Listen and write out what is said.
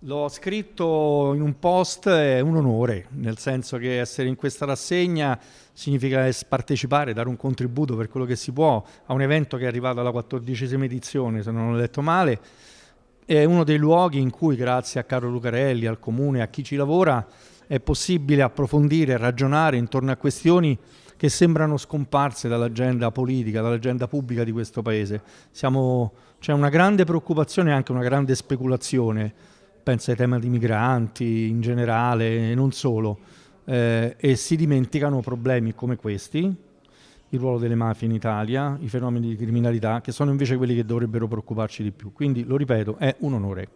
L'ho scritto in un post, è un onore, nel senso che essere in questa rassegna significa partecipare, dare un contributo per quello che si può a un evento che è arrivato alla quattordicesima edizione, se non ho letto male. È uno dei luoghi in cui, grazie a Carlo Lucarelli, al Comune, a chi ci lavora, è possibile approfondire ragionare intorno a questioni che sembrano scomparse dall'agenda politica, dall'agenda pubblica di questo Paese. C'è una grande preoccupazione e anche una grande speculazione penso ai temi di migranti in generale e non solo, eh, e si dimenticano problemi come questi, il ruolo delle mafie in Italia, i fenomeni di criminalità, che sono invece quelli che dovrebbero preoccuparci di più. Quindi, lo ripeto, è un onore.